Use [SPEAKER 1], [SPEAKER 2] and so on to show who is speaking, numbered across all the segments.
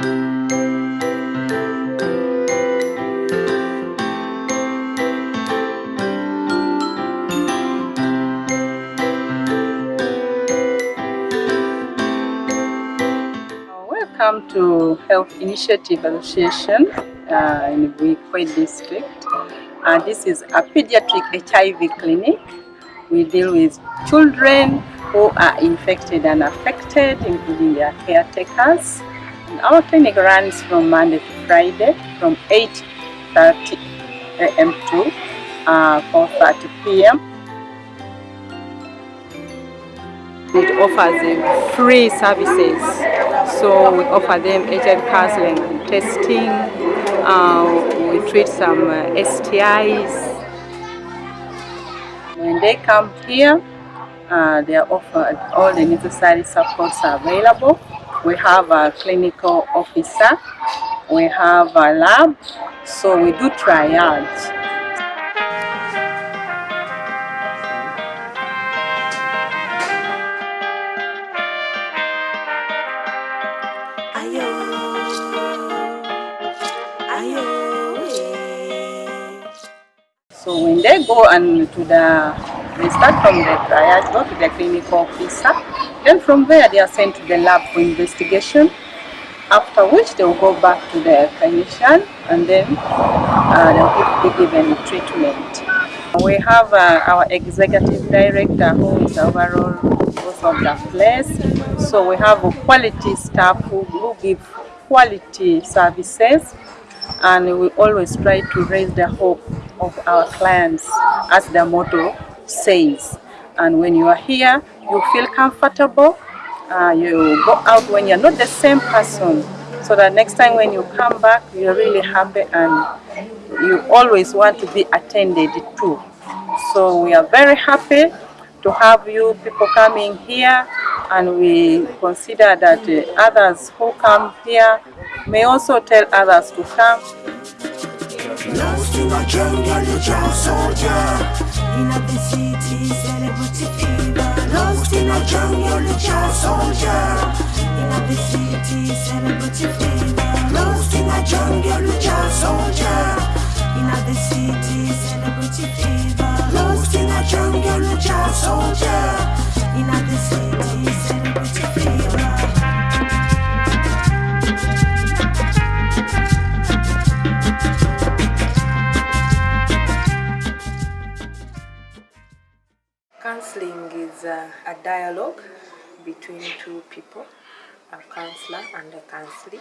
[SPEAKER 1] Welcome to Health Initiative Association uh, in Buikwe district. Uh, this is a pediatric HIV clinic. We deal with children who are infected and affected, including their caretakers. Our clinic runs from Monday to Friday from 8.30 a.m. to uh, 4.30 p.m. It offers free services. So we offer them HIV counseling and testing. Uh, we treat some uh, STIs. When they come here, uh, they are offered all the necessary supports are available. We have a clinical officer, we have a lab, so we do triage. Eh. So when they go and to the, they start from the triage, go to the clinical officer, then from there they are sent to the lab for investigation, after which they will go back to the clinician and then uh, they will be given treatment. We have uh, our executive director who is overall boss of the place. So we have a quality staff who, who give quality services and we always try to raise the hope of our clients as the motto says. And when you are here, you feel comfortable. Uh, you go out when you're not the same person. So that next time when you come back, you're really happy and you always want to be attended to. So we are very happy to have you people coming here and we consider that uh, others who come here may also tell others to come.
[SPEAKER 2] Lost in a jungle, you just soldier. In a city, celebrity fever. Lost in a jungle, you just soldier. In a city, celebrity fever. Lost in a jungle, you just soldier. A,
[SPEAKER 3] dialogue between two people, a counselor and a counselee,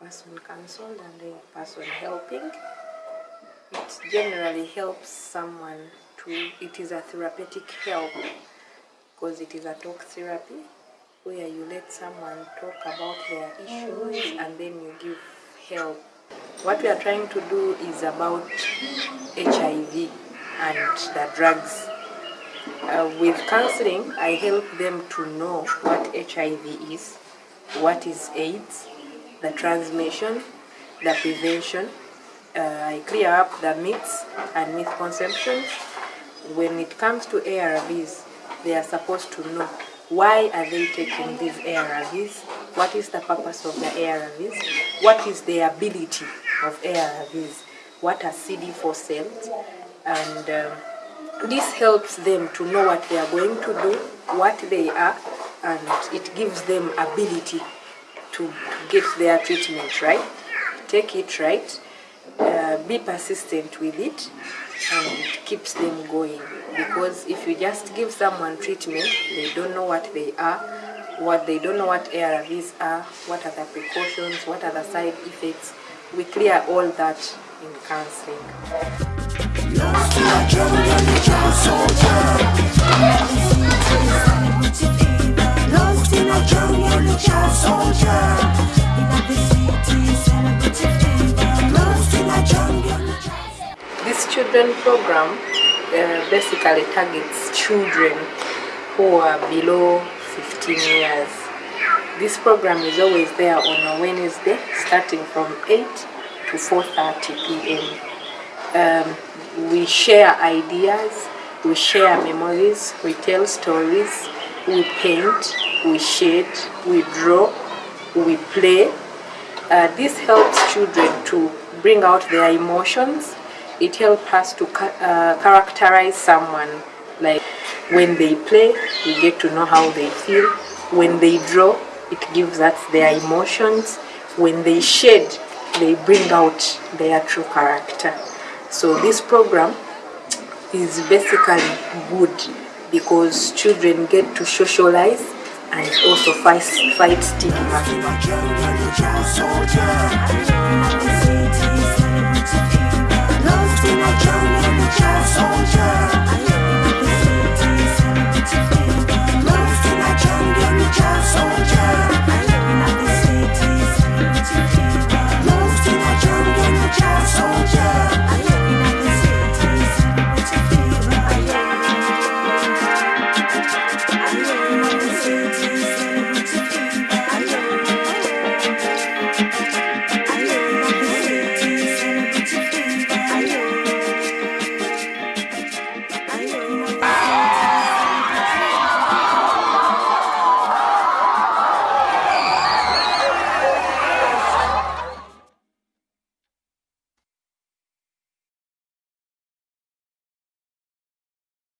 [SPEAKER 3] person counseled and a person helping. It generally helps someone to, it is a therapeutic help because it is a talk therapy where you let someone talk about their issues and then you give help. What we are trying to do is about HIV and the drugs uh, with counseling, I help them to know what HIV is, what is AIDS, the transmission, the prevention. Uh, I clear up the myths and misconceptions. When it comes to ARVs, they are supposed to know why are they taking these ARVs, what is the purpose of the ARVs, what is the ability of ARVs, what are CD4 cells, and um, this helps them to know what they are going to do, what they are, and it gives them ability to, get their treatment right, take it right, uh, be persistent with it, and it keeps them going. Because if you just give someone treatment, they don't know what they are, what they don't know what ARVs are, what are the precautions, what are the side effects. We clear all that in counseling. This children program uh, basically targets children who are below 15 years. This program is always there on a Wednesday starting from 8 to 4.30 p.m. Um, we share ideas, we share memories, we tell stories, we paint, we shade, we draw, we play, Uh, this helps children to bring out their emotions. It helps us to ca- uh, characterize someone. Like when they play, we get to know how they feel. When they draw, it gives us their emotions. When they shade, they bring out their true character. So this program is basically good because children get to socialize and also fight, fight stigma.